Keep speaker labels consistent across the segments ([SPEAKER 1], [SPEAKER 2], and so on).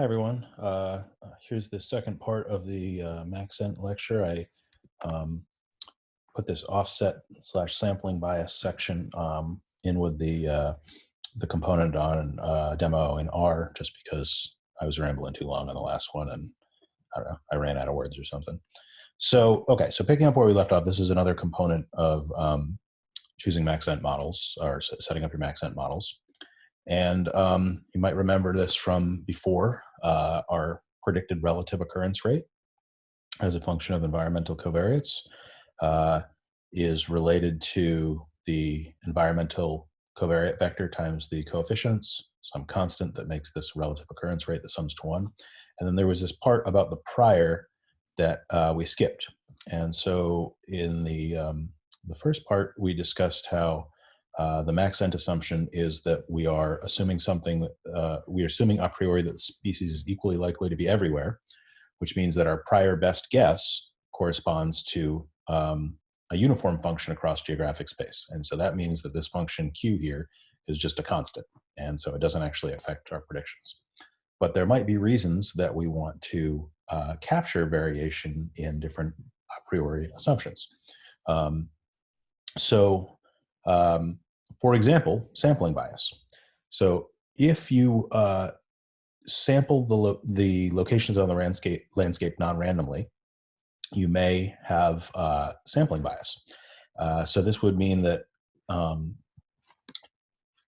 [SPEAKER 1] Hi, everyone. Uh, here's the second part of the uh, Maxent lecture. I um, put this offset slash sampling bias section um, in with the uh, the component on uh, demo in R just because I was rambling too long on the last one and I don't know, I ran out of words or something. So, okay, so picking up where we left off, this is another component of um, choosing Maxent models or setting up your Maxent models. And um, you might remember this from before, uh, our predicted relative occurrence rate as a function of environmental covariates uh, is related to the environmental covariate vector times the coefficients, some constant that makes this relative occurrence rate that sums to one. And then there was this part about the prior that uh, we skipped. And so in the, um, the first part, we discussed how uh, the Maxent assumption is that we are assuming something uh, we are assuming a priori that the species is equally likely to be everywhere, which means that our prior best guess corresponds to um, a uniform function across geographic space. And so that means that this function q here is just a constant. And so it doesn't actually affect our predictions. But there might be reasons that we want to uh, capture variation in different a priori assumptions. Um, so um, for example, sampling bias. So if you uh, sample the, lo the locations on the landscape, landscape non-randomly, you may have uh, sampling bias. Uh, so this would mean that um,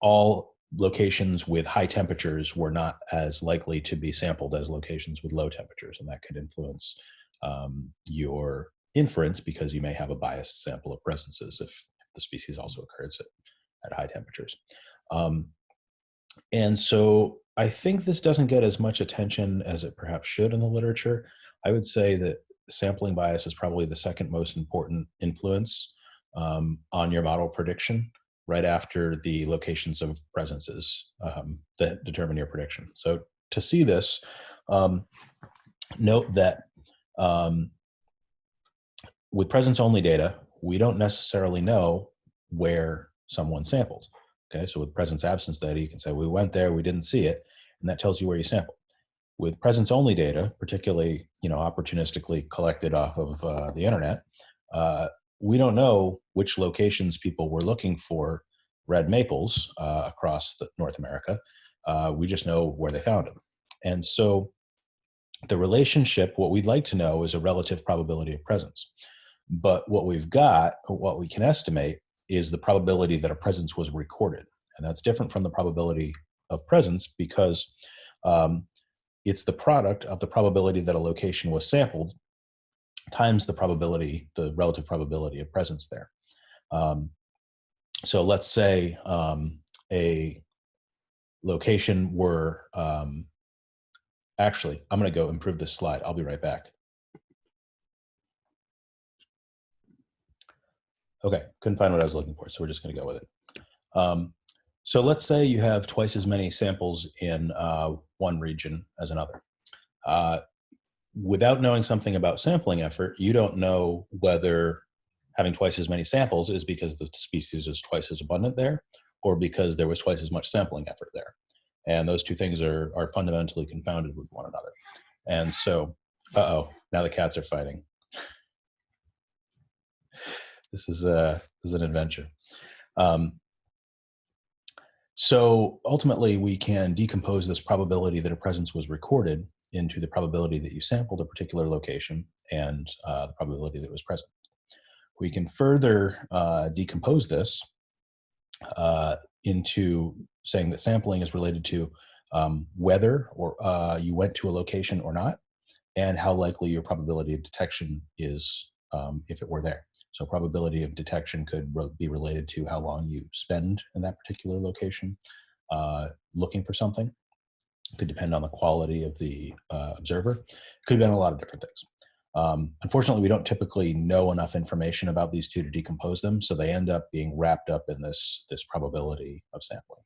[SPEAKER 1] all locations with high temperatures were not as likely to be sampled as locations with low temperatures, and that could influence um, your inference because you may have a biased sample of presences if the species also occurs at, at high temperatures. Um, and so I think this doesn't get as much attention as it perhaps should in the literature. I would say that sampling bias is probably the second most important influence um, on your model prediction right after the locations of presences um, that determine your prediction. So to see this, um, note that um, with presence only data, we don't necessarily know where someone sampled. Okay, so with presence absence data, you can say we went there, we didn't see it, and that tells you where you sampled. With presence only data, particularly you know opportunistically collected off of uh, the internet, uh, we don't know which locations people were looking for red maples uh, across North America. Uh, we just know where they found them. And so the relationship, what we'd like to know is a relative probability of presence. But what we've got, what we can estimate, is the probability that a presence was recorded. And that's different from the probability of presence because um, it's the product of the probability that a location was sampled times the probability, the relative probability of presence there. Um, so let's say um, a location were, um, actually, I'm gonna go improve this slide. I'll be right back. Okay, couldn't find what I was looking for, so we're just gonna go with it. Um, so let's say you have twice as many samples in uh, one region as another. Uh, without knowing something about sampling effort, you don't know whether having twice as many samples is because the species is twice as abundant there or because there was twice as much sampling effort there. And those two things are, are fundamentally confounded with one another. And so, uh-oh, now the cats are fighting this is a this is an adventure. Um, so ultimately, we can decompose this probability that a presence was recorded into the probability that you sampled a particular location and uh, the probability that it was present. We can further uh, decompose this uh, into saying that sampling is related to um, whether or uh, you went to a location or not, and how likely your probability of detection is um, if it were there. So probability of detection could be related to how long you spend in that particular location uh, looking for something. It could depend on the quality of the uh, observer. Could have been a lot of different things. Um, unfortunately, we don't typically know enough information about these two to decompose them, so they end up being wrapped up in this, this probability of sampling.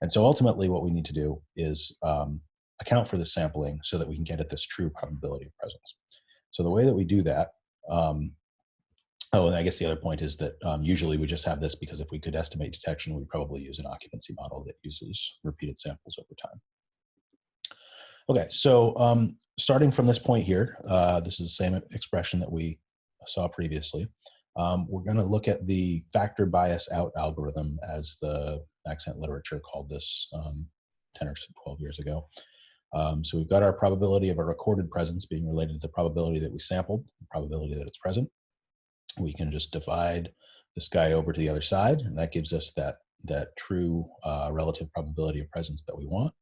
[SPEAKER 1] And so ultimately what we need to do is um, account for the sampling so that we can get at this true probability of presence. So the way that we do that um, Oh, and I guess the other point is that um, usually we just have this because if we could estimate detection, we'd probably use an occupancy model that uses repeated samples over time. Okay, so um, starting from this point here, uh, this is the same expression that we saw previously. Um, we're going to look at the factor bias out algorithm as the Maxent literature called this um, 10 or 12 years ago. Um, so we've got our probability of a recorded presence being related to the probability that we sampled, the probability that it's present. We can just divide this guy over to the other side, and that gives us that, that true uh, relative probability of presence that we want.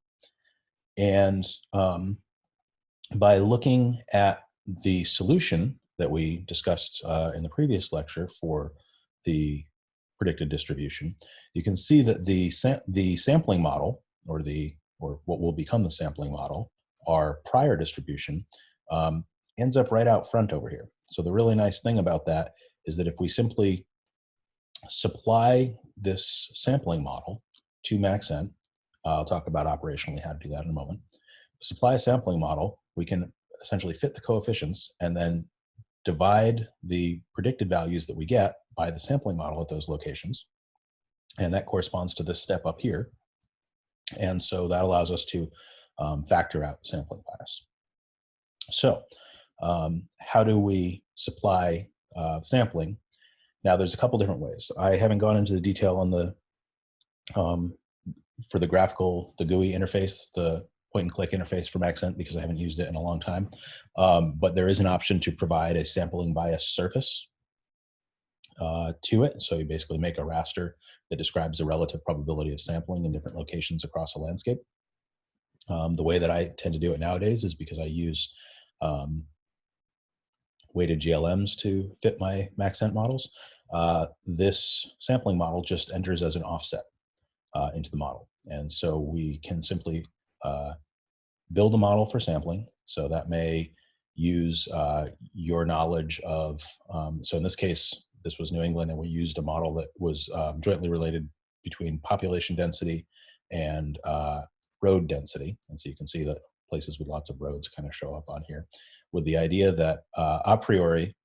[SPEAKER 1] And um, by looking at the solution that we discussed uh, in the previous lecture for the predicted distribution, you can see that the, sam the sampling model, or the or what will become the sampling model, our prior distribution, um, ends up right out front over here. So the really nice thing about that is that if we simply supply this sampling model to Maxent, uh, I'll talk about operationally how to do that in a moment, supply a sampling model, we can essentially fit the coefficients and then divide the predicted values that we get by the sampling model at those locations. And that corresponds to this step up here. And so that allows us to um, factor out sampling bias. So um, how do we supply uh, sampling? Now there's a couple different ways. I haven't gone into the detail on the, um, for the graphical, the GUI interface, the point and click interface from Maxent because I haven't used it in a long time. Um, but there is an option to provide a sampling bias surface uh, to it. So you basically make a raster that describes the relative probability of sampling in different locations across a landscape. Um, the way that I tend to do it nowadays is because I use um, weighted GLMs to fit my Maxent models. Uh, this sampling model just enters as an offset uh, into the model. And so we can simply uh, build a model for sampling. So that may use uh, your knowledge of, um, so in this case, this was New England and we used a model that was um, jointly related between population density and uh, road density. And so you can see that places with lots of roads kind of show up on here with the idea that uh, a priori,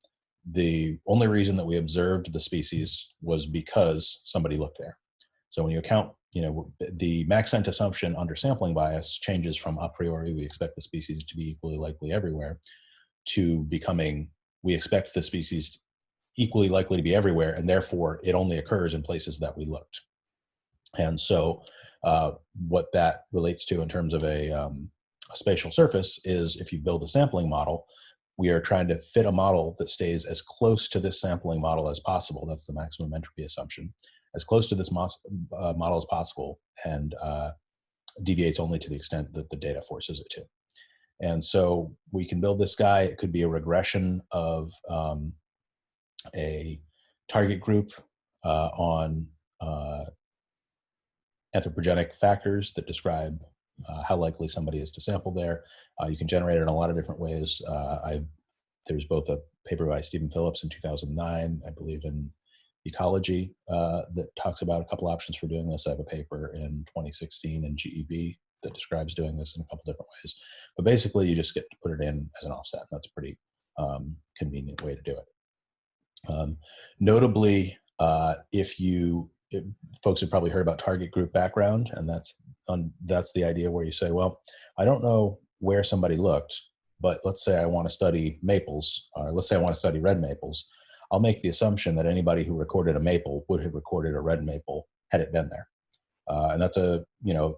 [SPEAKER 1] the only reason that we observed the species was because somebody looked there. So when you account you know, the Maxent assumption under sampling bias changes from a priori, we expect the species to be equally likely everywhere, to becoming, we expect the species equally likely to be everywhere, and therefore it only occurs in places that we looked. And so uh, what that relates to in terms of a, um, a spatial surface is if you build a sampling model, we are trying to fit a model that stays as close to this sampling model as possible. That's the maximum entropy assumption as close to this uh, model as possible and uh, deviates only to the extent that the data forces it to. And so we can build this guy. It could be a regression of um, a target group uh, on uh, anthropogenic factors that describe how likely somebody is to sample there. Uh, you can generate it in a lot of different ways. I, there's both a paper by Steven Phillips in 2009, I believe in ecology uh, that talks about a couple options for doing this. I have a paper in 2016 in GEB that describes doing this in a couple different ways. But basically, you just get to put it in as an offset. And that's a pretty um, convenient way to do it. Um, notably, uh, if you if folks have probably heard about target group background, and that's on, that's the idea where you say, well, I don't know where somebody looked, but let's say I want to study maples, or let's say I want to study red maples. I'll make the assumption that anybody who recorded a maple would have recorded a red maple had it been there. Uh, and that's a, you know,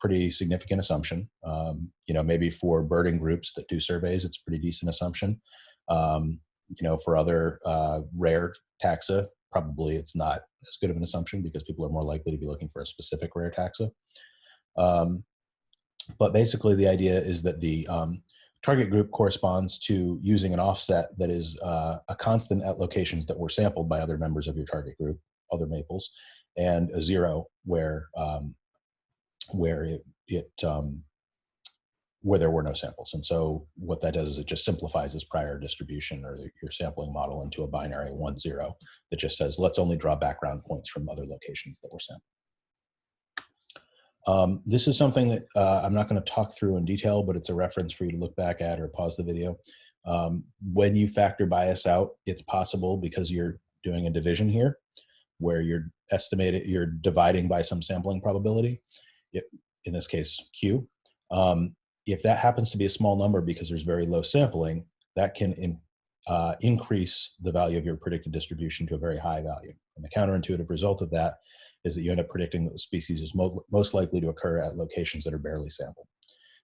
[SPEAKER 1] pretty significant assumption. Um, you know, maybe for birding groups that do surveys, it's a pretty decent assumption. Um, you know, for other uh, rare taxa, probably it's not as good of an assumption because people are more likely to be looking for a specific rare taxa. Um, but basically the idea is that the, um, target group corresponds to using an offset that is uh, a constant at locations that were sampled by other members of your target group, other maples, and a zero where um, where it, it um, where there were no samples. And so what that does is it just simplifies this prior distribution or your sampling model into a binary one zero that just says, let's only draw background points from other locations that were sampled. Um, this is something that uh, I'm not going to talk through in detail, but it's a reference for you to look back at or pause the video. Um, when you factor bias out, it's possible because you're doing a division here where you're estimating, you're dividing by some sampling probability, it, in this case, Q. Um, if that happens to be a small number because there's very low sampling, that can in, uh, increase the value of your predicted distribution to a very high value. And the counterintuitive result of that is that you end up predicting that the species is mo most likely to occur at locations that are barely sampled.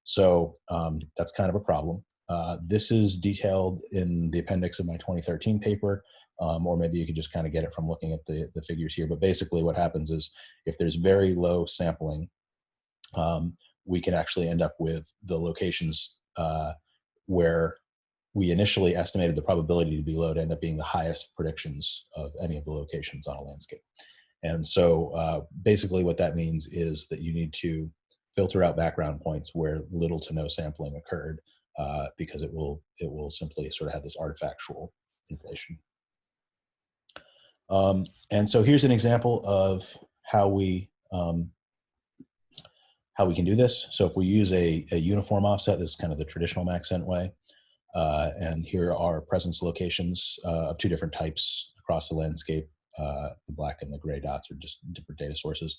[SPEAKER 1] So um, that's kind of a problem. Uh, this is detailed in the appendix of my 2013 paper, um, or maybe you could just kind of get it from looking at the, the figures here. But basically what happens is if there's very low sampling, um, we can actually end up with the locations uh, where we initially estimated the probability to be low to end up being the highest predictions of any of the locations on a landscape. And so uh, basically what that means is that you need to filter out background points where little to no sampling occurred uh, because it will, it will simply sort of have this artifactual inflation. Um, and so here's an example of how we um, how we can do this. So if we use a, a uniform offset, this is kind of the traditional Maxent way. Uh, and here are presence locations uh, of two different types across the landscape. Uh, the black and the gray dots are just different data sources.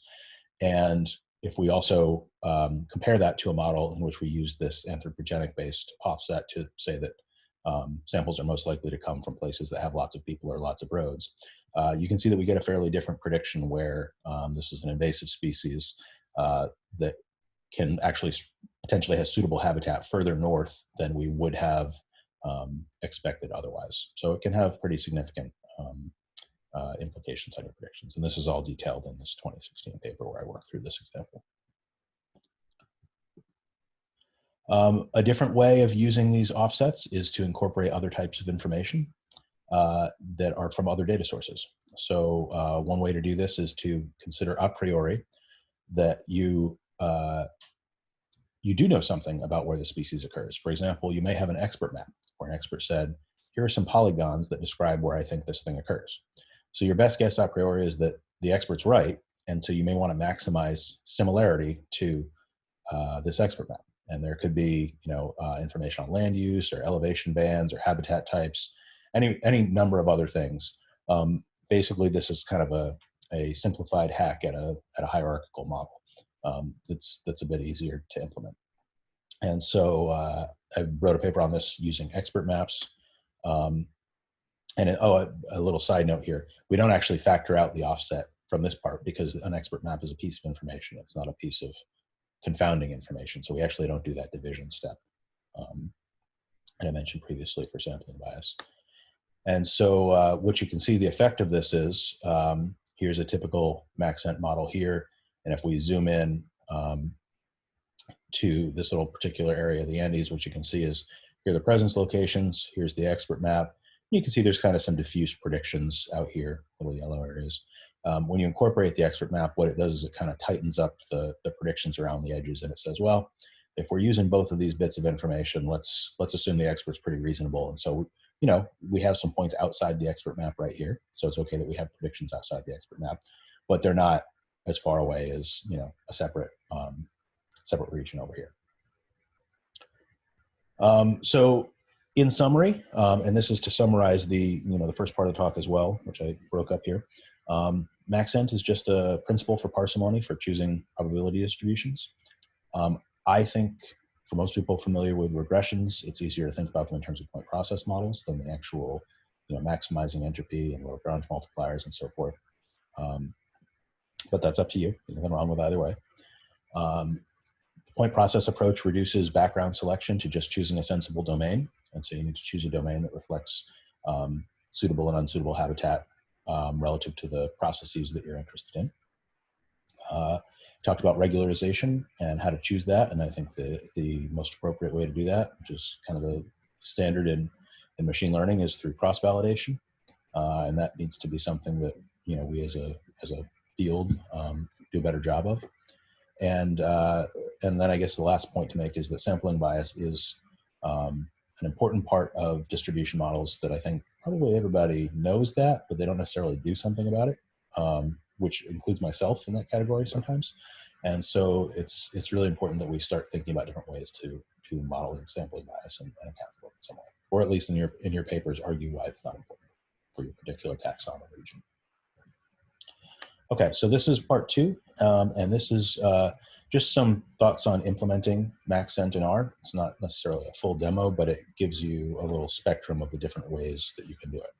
[SPEAKER 1] And if we also um, compare that to a model in which we use this anthropogenic based offset to say that um, samples are most likely to come from places that have lots of people or lots of roads, uh, you can see that we get a fairly different prediction where um, this is an invasive species uh, that can actually potentially has suitable habitat further north than we would have um, expected otherwise. So it can have pretty significant um, uh, implications on your predictions. And this is all detailed in this 2016 paper where I work through this example. Um, a different way of using these offsets is to incorporate other types of information uh, that are from other data sources. So uh, one way to do this is to consider a priori that you uh, you do know something about where the species occurs. For example, you may have an expert map where an expert said, here are some polygons that describe where I think this thing occurs. So your best guess a priori is that the expert's right, and so you may want to maximize similarity to uh, this expert map. And there could be, you know, uh, information on land use or elevation bands or habitat types, any any number of other things. Um, basically, this is kind of a, a simplified hack at a at a hierarchical model um, that's that's a bit easier to implement. And so uh, I wrote a paper on this using expert maps. Um, and it, oh, a, a, little side note here: we don't actually factor out the offset from this part because an expert map is a piece of information. It's not a piece of confounding information. So we actually don't do that division step. Um, and I mentioned previously for sampling bias. And so uh, what you can see the effect of this is, um, here's a typical Maxent model here. And if we zoom in um, to this little particular area of the Andes, what you can see is here are the presence locations, here's the expert map. You can see there's kind of some diffuse predictions out here, little yellow areas. Um, when you incorporate the expert map, what it does is it kind of tightens up the, the predictions around the edges and it says, well, if we're using both of these bits of information, let's let's assume the expert's pretty reasonable. And so, you know, we have some points outside the expert map right here. So it's okay that we have predictions outside the expert map, but they're not as far away as you know a separate um, separate region over here. Um, so in summary, um, and this is to summarize the you know the first part of the talk as well, which I broke up here. Um, Maxent is just a principle for parsimony for choosing probability distributions. Um, I think for most people familiar with regressions, it's easier to think about them in terms of point process models than the actual, you know, maximizing entropy and Lagrange multipliers and so forth. Um, but that's up to you. There's nothing wrong with either way. Um, the point process approach reduces background selection to just choosing a sensible domain. And so you need to choose a domain that reflects um, suitable and unsuitable habitat um, relative to the processes that you're interested in. Uh, talked about regularization and how to choose that. And I think the, the most appropriate way to do that, which is kind of the standard in, in machine learning is through cross-validation. Uh, and that needs to be something that, you know, we as a, as a field um, do a better job of. And, uh, and then I guess the last point to make is that sampling bias is um, an important part of distribution models that I think probably everybody knows that, but they don't necessarily do something about it, um, which includes myself in that category sometimes. And so it's, it's really important that we start thinking about different ways to, to model sampling bias and, and account for it in some way, or at least in your, in your papers argue why it's not important for your particular taxon or region. Okay, so this is part two, um, and this is uh, just some thoughts on implementing Maxent in R. It's not necessarily a full demo, but it gives you a little spectrum of the different ways that you can do it.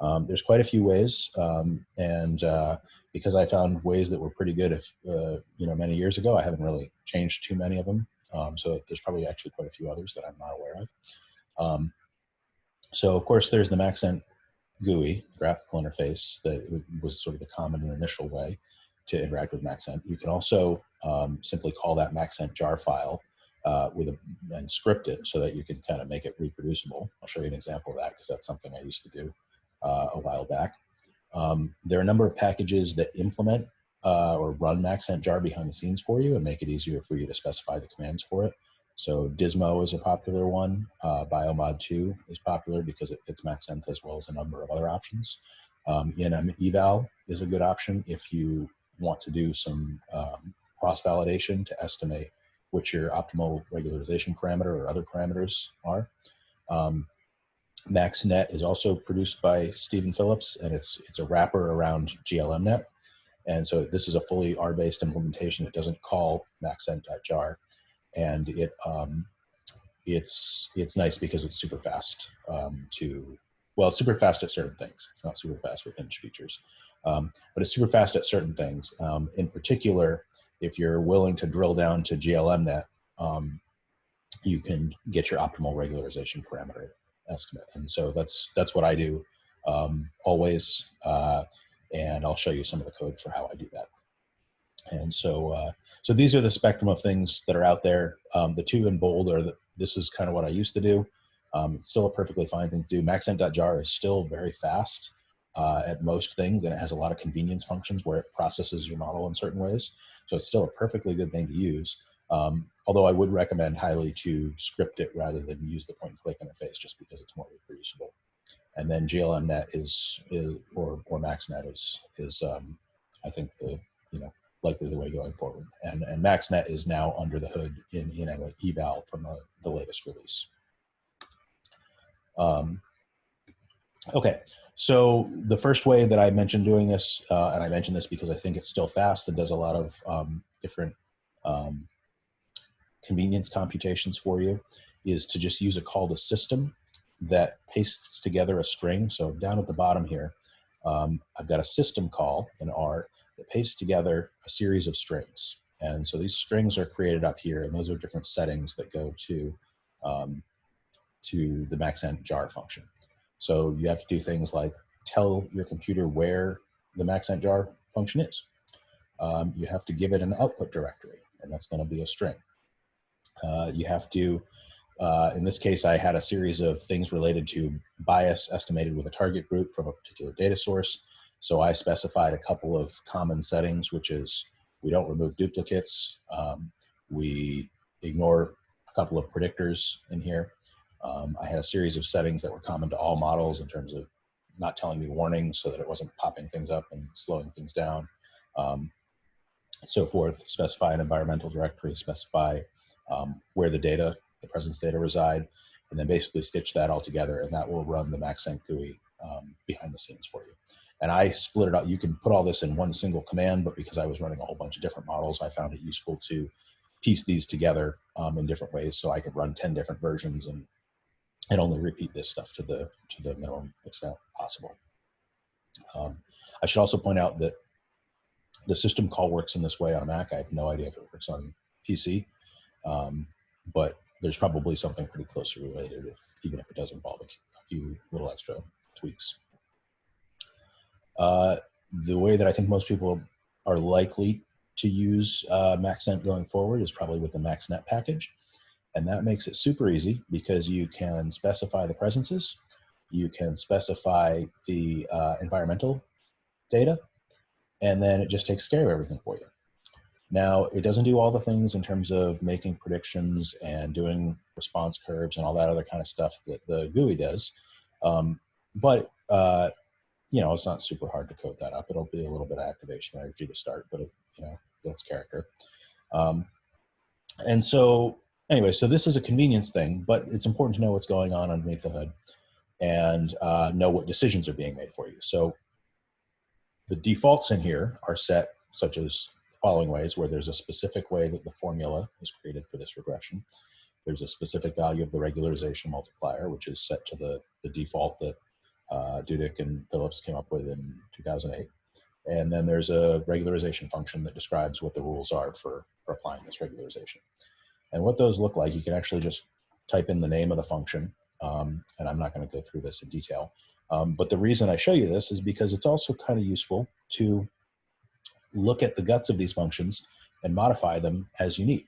[SPEAKER 1] Um, there's quite a few ways, um, and uh, because I found ways that were pretty good, if uh, you know, many years ago, I haven't really changed too many of them. Um, so there's probably actually quite a few others that I'm not aware of. Um, so of course, there's the Maxent GUI graphical interface that was sort of the common and initial way to interact with Maxent. You can also um, simply call that Maxent jar file uh, with a, and script it so that you can kind of make it reproducible. I'll show you an example of that because that's something I used to do uh, a while back. Um, there are a number of packages that implement uh, or run Maxent jar behind the scenes for you and make it easier for you to specify the commands for it. So Dismo is a popular one. Uh, Biomod 2 is popular because it fits Maxent as well as a number of other options. Um, ENM eval is a good option if you want to do some um, cross-validation to estimate which your optimal regularization parameter or other parameters are. Um, MaxNet is also produced by Steven Phillips, and it's it's a wrapper around GLMNet. And so this is a fully R-based implementation. It doesn't call maxent.jar, and it um, it's it's nice because it's super fast um, to well, it's super fast at certain things. It's not super fast with hinge features, um, but it's super fast at certain things. Um, in particular, if you're willing to drill down to GLMNet, um, you can get your optimal regularization parameter estimate. And so that's that's what I do um, always. Uh, and I'll show you some of the code for how I do that. And so, uh, so these are the spectrum of things that are out there. Um, the two in bold are this is kind of what I used to do. Um, it's still a perfectly fine thing to do. Maxent.jar is still very fast uh, at most things, and it has a lot of convenience functions where it processes your model in certain ways. So it's still a perfectly good thing to use. Um, although I would recommend highly to script it rather than use the point and click interface just because it's more reproducible. And then GLMNet is, is or, or MaxNet is, is um, I think the, you know, likely the way going forward. And, and MaxNet is now under the hood in, in eval from uh, the latest release. Um, okay, so the first way that I mentioned doing this, uh, and I mentioned this because I think it's still fast and does a lot of um, different um, convenience computations for you, is to just use a call to system that pastes together a string. So down at the bottom here, um, I've got a system call in R that pastes together a series of strings. And so these strings are created up here, and those are different settings that go to um, to the maxent jar function. So you have to do things like tell your computer where the maxent jar function is. Um, you have to give it an output directory, and that's going to be a string. Uh, you have to, uh, in this case, I had a series of things related to bias estimated with a target group from a particular data source. So I specified a couple of common settings, which is we don't remove duplicates. Um, we ignore a couple of predictors in here. Um, I had a series of settings that were common to all models in terms of not telling me warnings so that it wasn't popping things up and slowing things down. Um, so forth, specify an environmental directory, specify um, where the data, the presence data reside, and then basically stitch that all together and that will run the Maxent GUI um, behind the scenes for you. And I split it out. You can put all this in one single command, but because I was running a whole bunch of different models, I found it useful to piece these together um, in different ways so I could run 10 different versions and and only repeat this stuff to the to the minimum extent possible. Um, I should also point out that the system call works in this way on a Mac. I have no idea if it works on PC, um, but there's probably something pretty closely related, if even if it does involve a, a few little extra tweaks. Uh, the way that I think most people are likely to use uh, Maxent going forward is probably with the MaxNet package. And that makes it super easy because you can specify the presences, you can specify the uh, environmental data, and then it just takes care of everything for you. Now, it doesn't do all the things in terms of making predictions and doing response curves and all that other kind of stuff that the GUI does. Um, but, uh, you know, it's not super hard to code that up. It'll be a little bit of activation energy to start, but, it, you know, that's character. Um, and so anyway, so this is a convenience thing, but it's important to know what's going on underneath the hood and uh, know what decisions are being made for you. So the defaults in here are set such as the following ways where there's a specific way that the formula is created for this regression. There's a specific value of the regularization multiplier, which is set to the, the default that uh, Dudík and Phillips came up with in 2008. And then there's a regularization function that describes what the rules are for, for applying this regularization. And what those look like, you can actually just type in the name of the function, um, and I'm not going to go through this in detail. Um, but the reason I show you this is because it's also kind of useful to look at the guts of these functions and modify them as you need.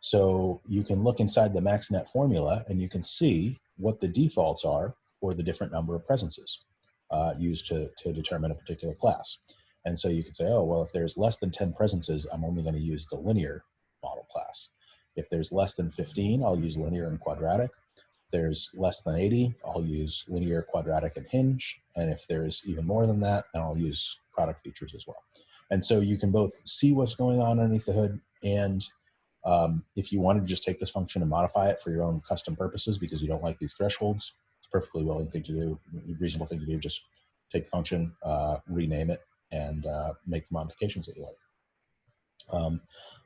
[SPEAKER 1] So you can look inside the MaxNet formula and you can see what the defaults are for the different number of presences uh, used to, to determine a particular class. And so you could say, oh, well, if there's less than 10 presences, I'm only going to use the linear model class. If there's less than 15, I'll use linear and quadratic. If there's less than 80, I'll use linear, quadratic, and hinge. And if there's even more than that, then I'll use product features as well. And so you can both see what's going on underneath the hood and um, if you wanted to just take this function and modify it for your own custom purposes because you don't like these thresholds, perfectly willing thing to do, reasonable thing to do, just take the function, uh, rename it, and uh, make the modifications that you like. Um,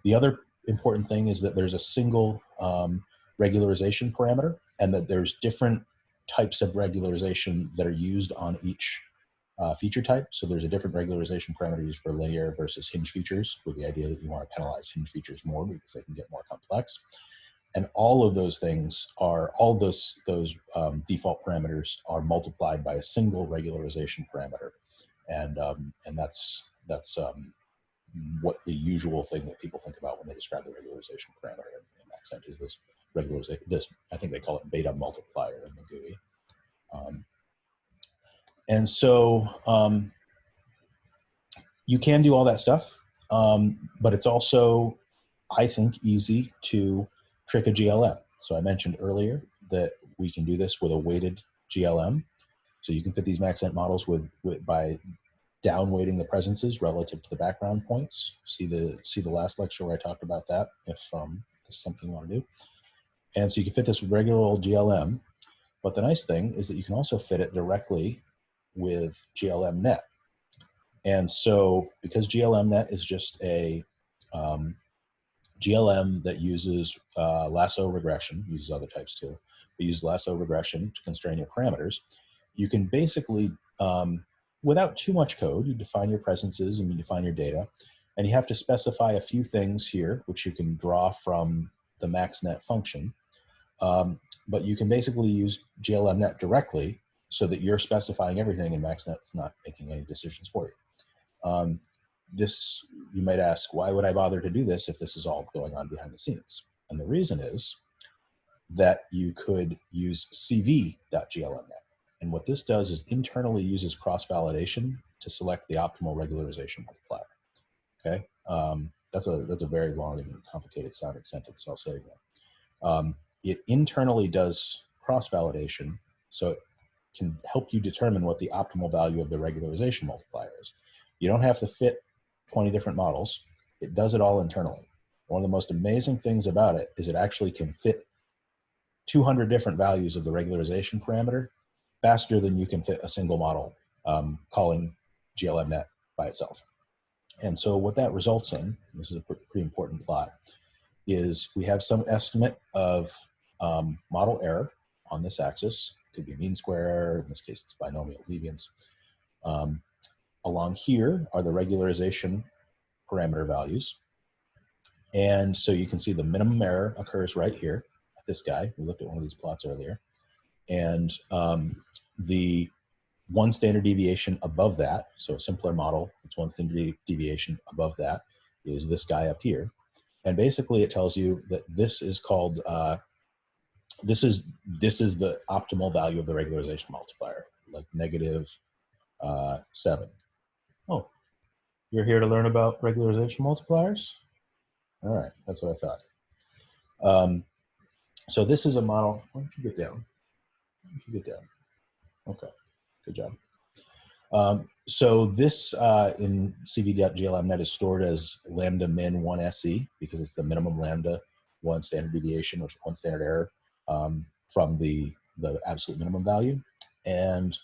[SPEAKER 1] the other important thing is that there's a single um, regularization parameter and that there's different types of regularization that are used on each uh, feature type. So there's a different regularization parameter used for linear versus hinge features with the idea that you want to penalize hinge features more because they can get more complex. And all of those things are, all those, those um, default parameters are multiplied by a single regularization parameter. And, um, and that's, that's um, what the usual thing that people think about when they describe the regularization parameter in, Maxent is this regularization, this, I think they call it beta multiplier in the GUI. Um, and so um, you can do all that stuff, um, but it's also, I think, easy to trick a GLM. So I mentioned earlier that we can do this with a weighted GLM. So you can fit these Maxent models with, with by down weighting the presences relative to the background points. See the see the last lecture where I talked about that. If um, something you want to do, and so you can fit this with regular old GLM. But the nice thing is that you can also fit it directly with GLMNet. And so because GLMNet is just a um, GLM that uses uh, lasso regression, uses other types too, but uses lasso regression to constrain your parameters, you can basically, um, without too much code, you define your presences and you define your data, and you have to specify a few things here, which you can draw from the MaxNet function. Um, but you can basically use GLMNet directly so that you're specifying everything and MaxNet's not making any decisions for you. Um, this, you might ask, why would I bother to do this if this is all going on behind the scenes? And the reason is that you could use cv.glmnet. And what this does is internally uses cross-validation to select the optimal regularization multiplier. Okay, um, that's a that's a very long and complicated sounding sentence. So I'll say again. Um, it internally does cross-validation, so it can help you determine what the optimal value of the regularization multiplier is. You don't have to fit 20 different models. It does it all internally. One of the most amazing things about it is it actually can fit 200 different values of the regularization parameter faster than you can fit a single model um, calling GLMNet by itself. And so what that results in, this is a pretty important plot, is we have some estimate of um, model error on this axis could be mean square error, in this case it's binomial deviance. Um, along here are the regularization parameter values. And so you can see the minimum error occurs right here at this guy. We looked at one of these plots earlier. And um, the one standard deviation above that, so a simpler model, it's one standard deviation above that, is this guy up here. And basically it tells you that this is called uh, this is this is the optimal value of the regularization multiplier, like negative uh, seven. Oh, you're here to learn about regularization multipliers? All right, that's what I thought. Um, so this is a model. Why don't you get down? Why don't you get down? Okay, good job. Um, so this uh, in cv.glmnet is stored as lambda min 1 SE because it's the minimum lambda, one standard deviation, or one standard error um, from the, the absolute minimum value. And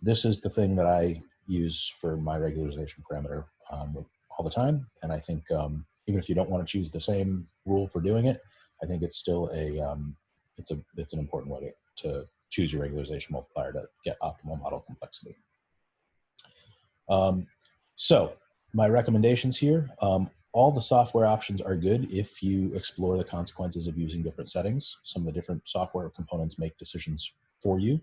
[SPEAKER 1] this is the thing that I use for my regularization parameter um, all the time. And I think um, even if you don't want to choose the same rule for doing it, I think it's still a um, it's a it's an important way to, to choose your regularization multiplier to get optimal model complexity. Um, so my recommendations here, um, all the software options are good if you explore the consequences of using different settings. Some of the different software components make decisions for you,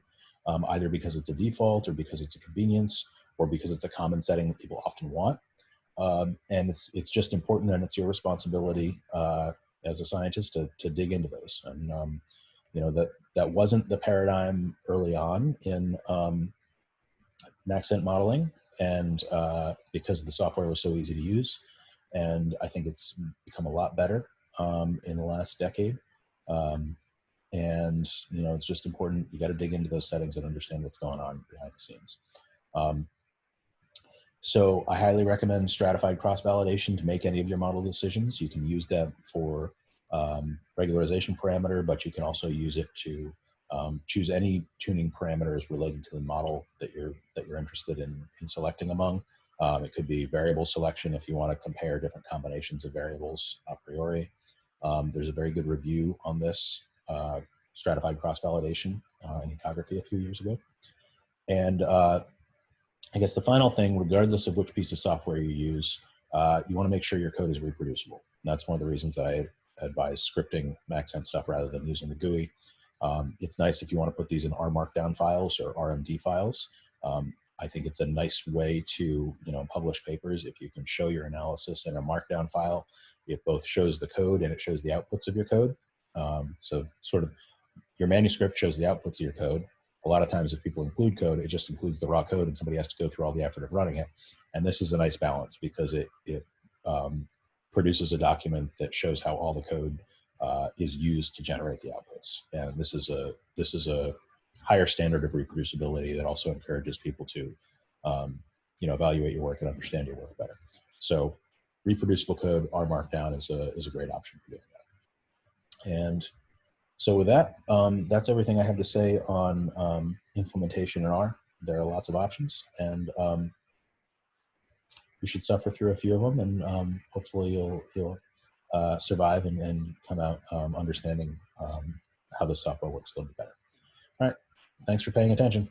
[SPEAKER 1] um, either because it's a default or because it's a convenience or because it's a common setting that people often want. Um, and it's, it's just important and it's your responsibility uh, as a scientist to, to dig into those. And, um, you know, that, that wasn't the paradigm early on in um, Maxent modeling and uh, because the software was so easy to use. And I think it's become a lot better um, in the last decade. Um, and you know, it's just important. You got to dig into those settings and understand what's going on behind the scenes. Um, so I highly recommend stratified cross-validation to make any of your model decisions. You can use that for um, regularization parameter, but you can also use it to um, choose any tuning parameters related to the model that you're that you're interested in in selecting among. Um, it could be variable selection if you want to compare different combinations of variables a priori. Um, there's a very good review on this uh, stratified cross-validation uh, in ecography a few years ago. And uh, I guess the final thing, regardless of which piece of software you use, uh, you want to make sure your code is reproducible. And that's one of the reasons that I advise scripting Maxent stuff rather than using the GUI. Um, it's nice if you want to put these in R Markdown files or RMD files. Um, I think it's a nice way to you know publish papers if you can show your analysis in a Markdown file. It both shows the code and it shows the outputs of your code. Um, so sort of your manuscript shows the outputs of your code. A lot of times if people include code, it just includes the raw code and somebody has to go through all the effort of running it. And this is a nice balance because it, it um, produces a document that shows how all the code uh, is used to generate the outputs. And this is a this is a higher standard of reproducibility that also encourages people to um, you know evaluate your work and understand your work better. So reproducible code R Markdown is a is a great option for doing that. And so with that, um, that's everything I have to say on um, implementation in R. There are lots of options, and um, you should suffer through a few of them, and um, hopefully you'll you'll uh, survive and, and, come out um, understanding um, how the software works a little bit better. All right, thanks for paying attention.